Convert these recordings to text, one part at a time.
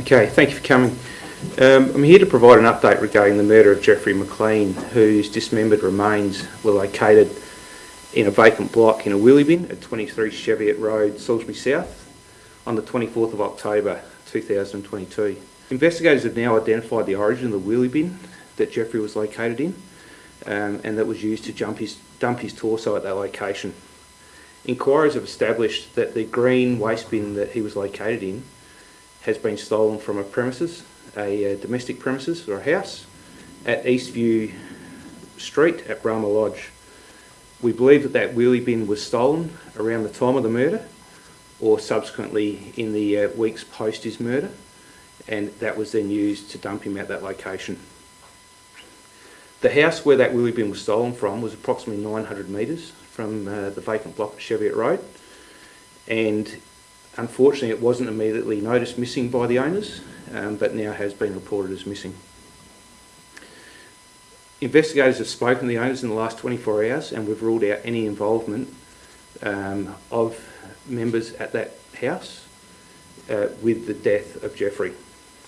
Okay, thank you for coming. Um, I'm here to provide an update regarding the murder of Jeffrey McLean, whose dismembered remains were located in a vacant block in a wheelie bin at 23 Cheviot Road, Salisbury South, on the 24th of October 2022. Investigators have now identified the origin of the wheelie bin that Jeffrey was located in um, and that was used to jump his, dump his torso at that location. Inquiries have established that the green waste bin that he was located in has been stolen from a premises, a, uh domestic premises or a house at Eastview Street at Brahma Lodge. We believe that that wheelie bin was stolen around the time of the murder or subsequently in the uh, weeks post his murder and that was then used to dump him at that location. The house where that wheelie bin was stolen from was approximately 900 metres from uh, the vacant block at Cheviot Road and unfortunately it wasn't immediately noticed missing by the owners um, but now has been reported as missing. Investigators have spoken to the owners in the last 24 hours and we've ruled out any involvement um, of members at that house uh, with the death of Jeffrey.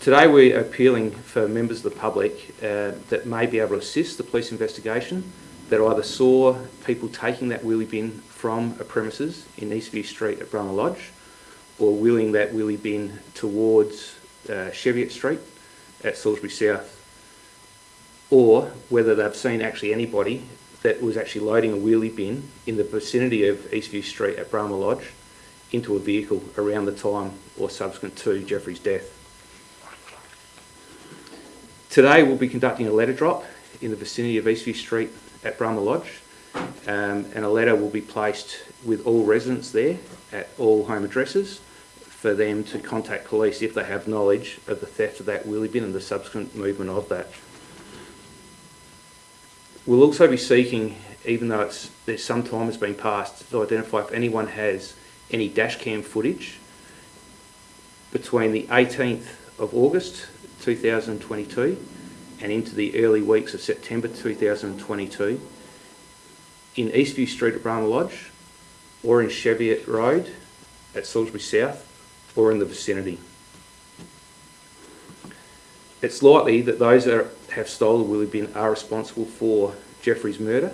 Today we're appealing for members of the public uh, that may be able to assist the police investigation that either saw people taking that wheelie bin from a premises in Eastview Street at Brahma Lodge or wheeling that wheelie bin towards uh, Cheviot Street at Salisbury South or whether they've seen actually anybody that was actually loading a wheelie bin in the vicinity of Eastview Street at Brahma Lodge into a vehicle around the time or subsequent to Jeffrey's death. Today we'll be conducting a letter drop in the vicinity of Eastview Street at Brahma Lodge um, and a letter will be placed with all residents there at all home addresses for them to contact police if they have knowledge of the theft of that wheelie bin and the subsequent movement of that. We'll also be seeking, even though it's, there's some time has been passed, to identify if anyone has any dashcam footage between the 18th of August 2022 and into the early weeks of September 2022 in Eastview Street at Brahma Lodge or in Cheviot Road at Salisbury South or in the vicinity. It's likely that those that have stolen the wheelie bin are responsible for Jeffrey's murder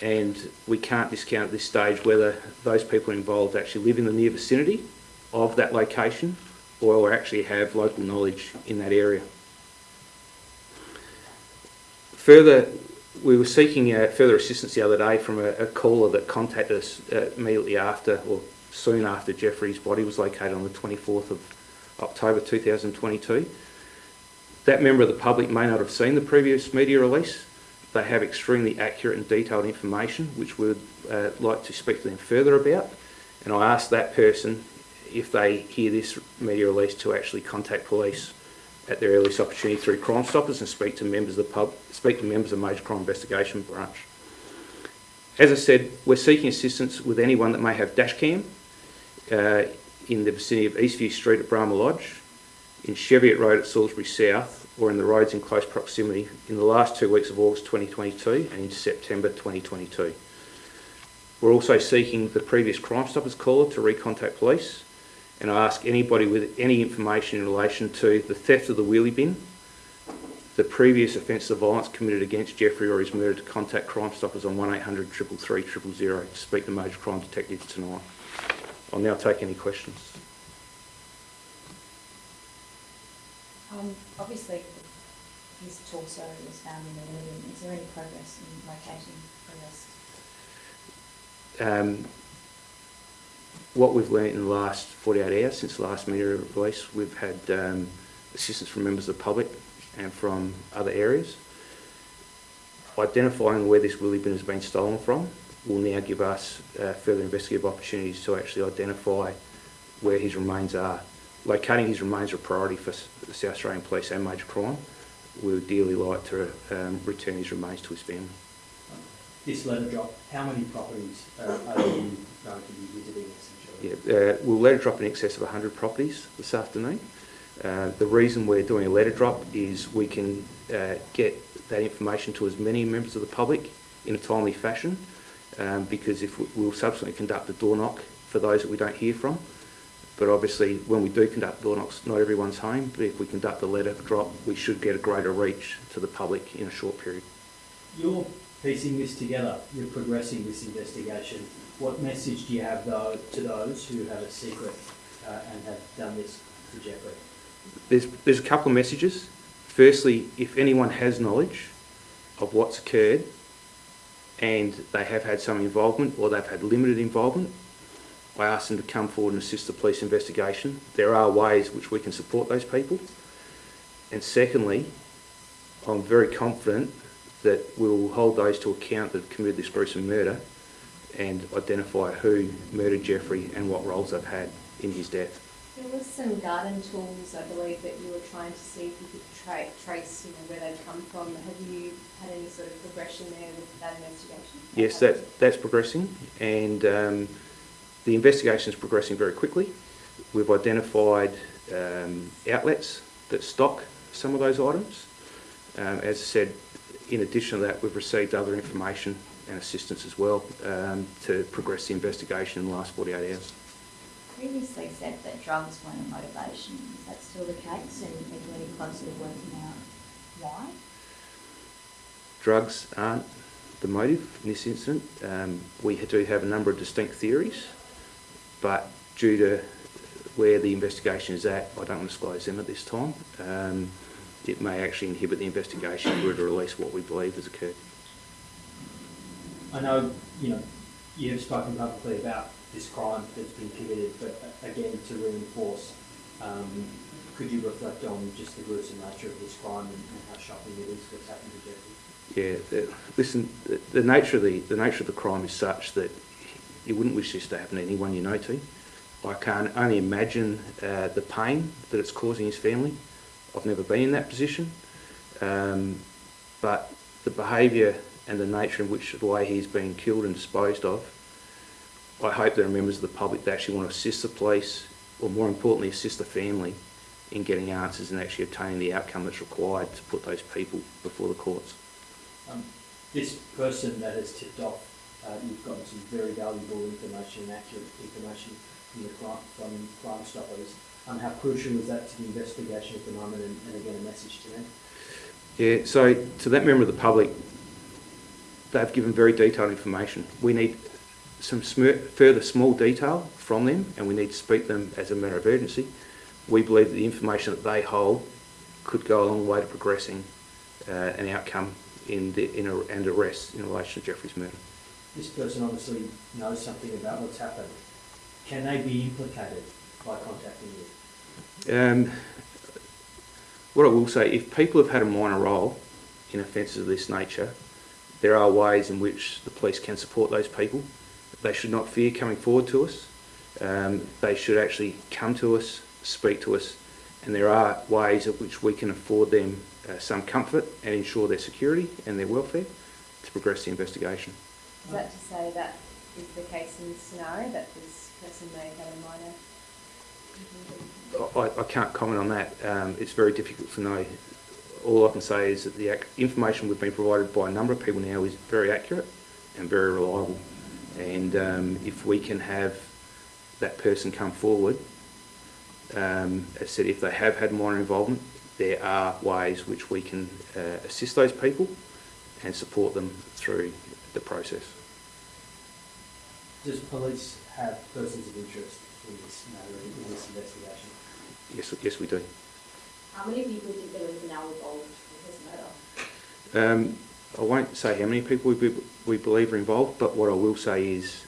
and we can't discount at this stage whether those people involved actually live in the near vicinity of that location or actually have local knowledge in that area. Further, we were seeking uh, further assistance the other day from a, a caller that contacted us uh, immediately after or soon after Jeffrey's body was located on the 24th of October 2022. That member of the public may not have seen the previous media release. They have extremely accurate and detailed information which we would uh, like to speak to them further about and I ask that person if they hear this media release to actually contact police at their earliest opportunity through Crime Stoppers and speak to members of the pub, speak to members of Major Crime Investigation Branch. As I said, we're seeking assistance with anyone that may have dashcam uh, in the vicinity of Eastview Street at Brahma Lodge, in Cheviot Road at Salisbury South, or in the roads in close proximity in the last two weeks of August 2022 and into September 2022. We're also seeking the previous Crime Stoppers caller to recontact police and I ask anybody with any information in relation to the theft of the wheelie bin, the previous offence of violence committed against Jeffrey or his murder to contact Crime Stoppers on 1800 333 000 to speak to major crime detectives tonight. I'll now take any questions. Um, obviously, his torso was found in the wheelie. Is there any progress in locating the rest? Um, what we've learnt in the last 48 hours since the last media release, we've had um, assistance from members of the public and from other areas. Identifying where this wheelie bin has been stolen from will now give us uh, further investigative opportunities to actually identify where his remains are. Locating his remains are a priority for the South Australian Police and Major Crime. We would dearly like to um, return his remains to his family. This letter drop, how many properties uh, are you going to be visiting essentially? Yeah, uh, we'll letter drop in excess of 100 properties this afternoon. Uh, the reason we're doing a letter drop is we can uh, get that information to as many members of the public in a timely fashion um, because if we, we'll subsequently conduct a door knock for those that we don't hear from But obviously, when we do conduct door knocks, not everyone's home, but if we conduct the letter drop, we should get a greater reach to the public in a short period. You're piecing this together, you're progressing this investigation. What message do you have though to those who have a secret uh, and have done this to Jeffrey? There's, there's a couple of messages. Firstly, if anyone has knowledge of what's occurred and they have had some involvement or they've had limited involvement, I ask them to come forward and assist the police investigation. There are ways which we can support those people. And secondly, I'm very confident that we will hold those to account that committed this gruesome murder and identify who murdered Jeffrey and what roles they've had in his death. There was some garden tools, I believe, that you were trying to see if you could tra- trace, you know, where they'd come from. Have you had any sort of progression there with that investigation? Yes, that, that's progressing and um, the investigation is progressing very quickly. We've identified um, outlets that stock some of those items. Um, as I said, in addition to that, we've received other information and assistance as well um, to progress the investigation in the last 48 hours. Previously said that drugs weren't a motivation. Is that still the case? And are you any closer to working out why? Drugs aren't the motive in this incident. Um, we do have a number of distinct theories, but due to where the investigation is at, I don't want to disclose them at this time. Um, it may actually inhibit the investigation if we were to release what we believe has occurred. I know, you know, you have spoken publicly about this crime that's been committed, but again, to reinforce, um, could you reflect on just the gruesome nature of this crime and, how shocking it is what's happened to Jeffrey? Yeah, listen, the, the nature of the the nature of the crime is such that you wouldn't wish this to happen to anyone you know to. I can only imagine uh, the pain that it's causing his family. I've never been in that position, um, but the behaviour and the nature in which the way he's been killed and disposed of, I hope there are members of the public that actually want to assist the police, or more importantly, assist the family in getting answers and actually obtaining the outcome that's required to put those people before the courts. Um, this person that has tipped off, uh, you've gotten some very valuable information and accurate information from the crime, from Crime Stoppers. Um, how crucial is that to the investigation at the moment and, and again, a message to them? Yeah, so to that member of the public, they've given very detailed information. We need some sm- further small detail from them and we need to speak to them as a matter of urgency. We believe that the information that they hold could go a long way to progressing uh, an outcome in the, in a, and arrest in relation to Jeffrey's murder. This person obviously knows something about what's happened. Can they be implicated by contacting you? Um, what I will say, if people have had a minor role in offences of this nature, there are ways in which the police can support those people. They should not fear coming forward to us. Um, they should actually come to us, speak to us, and there are ways in which we can afford them uh, some comfort and ensure their security and their welfare to progress the investigation. Is that to say that is the case in this scenario, that this person may have had a minor? I, I can't comment on that. Um, it's very difficult to know. All I can say is that the information we've been provided by a number of people now is very accurate and very reliable. And um, if we can have that person come forward, um, as I said, if they have had minor involvement, there are ways which we can uh, assist those people and support them through the process. Does police have persons of interest in this matter, in this investigation? Yes, yes, we do. How many people do you believe are now involved in this matter? Um, I won't say how many people we, be- we believe are involved, but what I will say is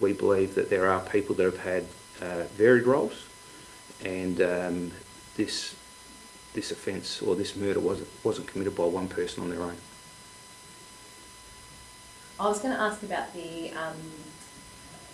we believe that there are people that have had uh, varied roles, and um, this this offence or this murder wasn't wasn't committed by one person on their own. I was going to ask about the, um,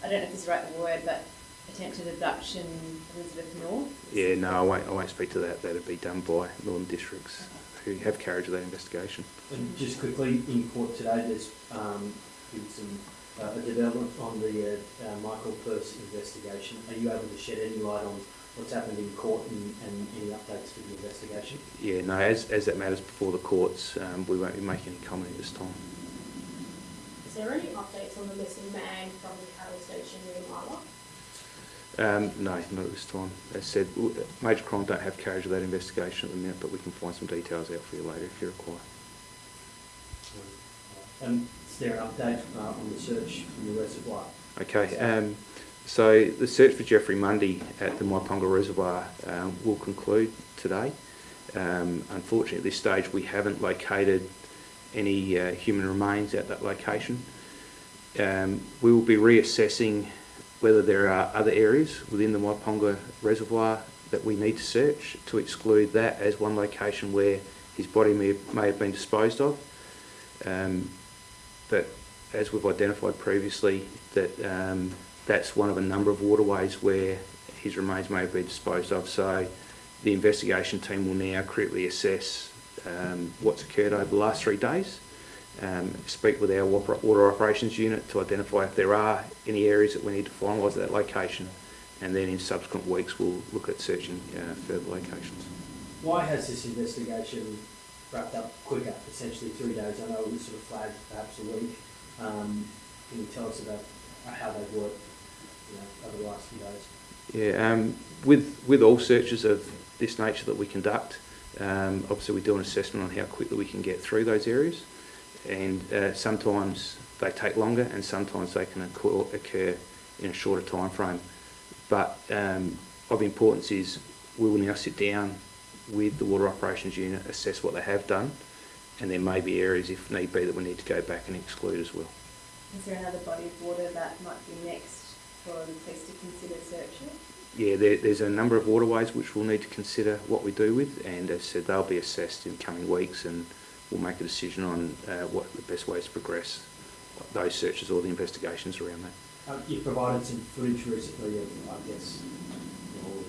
I don't know if this is the right word, but attempted abduction Elizabeth North. Yeah, no, I won't. I won't speak to that. That'd be done by Northern Districts, who have carriage of that investigation. And just quickly, in court today, there's um, been some uh, a development on the uh, uh, Michael Purse investigation. Are you able to shed any light on what's happened in court and, and any updates to the investigation? Yeah, no, as as that matters before the courts, um, we won't be making any comment at this time. Is there any updates on the missing man from the Carroll Station near Marla? Um, no, not at this time. As said, Major Crime don't have carriage of that investigation at the minute, but we can find some details out for you later if you require. And is there an update uh, on the search in the reservoir? Okay, um, so the search for Jeffrey Mundy at the Myponga Reservoir um, will conclude today. Um, unfortunately, at this stage, we haven't located any uh, human remains at that location. Um, we will be reassessing whether there are other areas within the Myponga Reservoir that we need to search to exclude that as one location where his body may, may have been disposed of. Um, but as we've identified previously, that um, that's one of a number of waterways where his remains may have been disposed of. So the investigation team will now critically assess um, what's occurred over the last three days, um, speak with our water water operations unit to identify if there are any areas that we need to finalise at that location, and then in subsequent weeks we'll look at searching uh, further locations. Why has this investigation wrapped up quicker, essentially three days? I know it was sort of flagged perhaps a week. Um, Can you tell us about how they've worked, you know, over the last few days? Yeah, um, with with all searches of this nature that we conduct, um, obviously we do an assessment on how quickly we can get through those areas, and uh, sometimes they take longer, and sometimes they can occur, occur in a shorter time frame. But um, of importance is we will now sit down with the water operations unit, assess what they have done, and there may be areas, if need be, that we need to go back and exclude as well. Is there another body of water that might be next for the police to consider searching? Yeah, there, there's a number of waterways which we'll need to consider what we do with, and as I said, they'll be assessed in coming weeks, and we'll make a decision on uh, what the best ways to progress those searches or the investigations around that. Um, You've provided some footage recently of, I guess,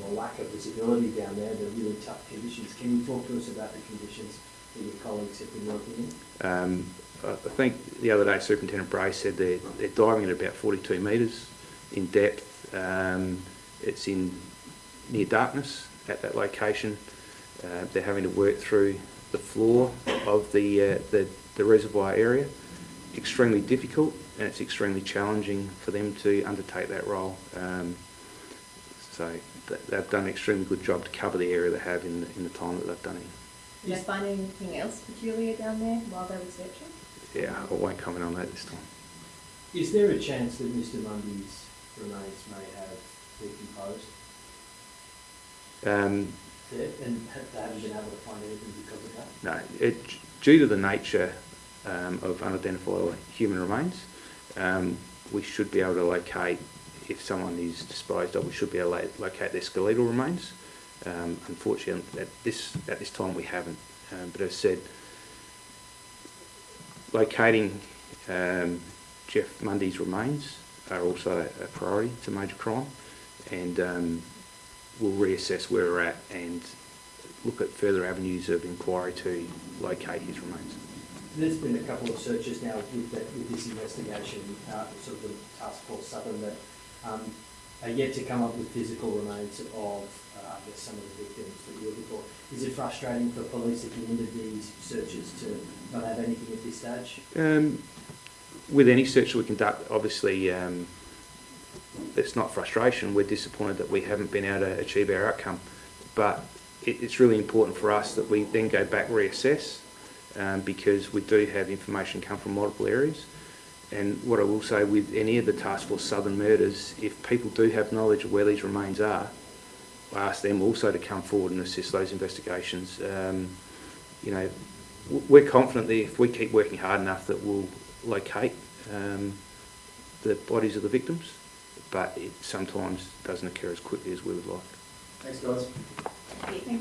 the lack of visibility down there, the really tough conditions. Can you talk to us about the conditions that your colleagues have been working in? Um, I I think the other day Superintendent Bray said they're, they're diving at about 42 metres in depth. Um, it's in near darkness at that location. Uh, they're having to work through the floor of the, uh, the, the reservoir area. Extremely difficult and it's extremely challenging for them to undertake that role. Um, so th- they've done an extremely good job to cover the area they have in the, in the time that they've done it. Did they find anything else peculiar down there while they were searching? Yeah, I won't comment on that this time. Is there a chance that Mr Mundy's remains may have decomposed Um, and they haven't been able to find anything because of that? No, it, due to the nature um, of unidentified human remains, um, we should be able to locate, if someone is disposed of, we should be able to locate their skeletal remains. Um, unfortunately, at this, at this time we haven't. Um, but as I said, locating um, Jeff Mundy's remains are also a priority. A major crime. And um, we'll reassess where we're at and look at further avenues of inquiry to locate his remains. There's been a couple of searches now with that, with this investigation, uh, sort of the Task Force Southern that, um, are yet to come up with physical remains of, uh, I guess, some of the victims that you were before. Is it frustrating for police at the end of these searches to not have anything at this stage? Um, with any search we conduct, obviously, um, it's not frustration. We're disappointed that we haven't been able to achieve our outcome. But it, it's really important for us that we then go back, reassess, um, because we do have information come from multiple areas. And what I will say with any of the Task Force Southern murders, if people do have knowledge of where these remains are, I ask them also to come forward and assist those investigations. Um, you know, we're confident that if we keep working hard enough that we'll locate um, the bodies of the victims, but it sometimes doesn't occur as quickly as we would like. Thanks, guys. Thank you.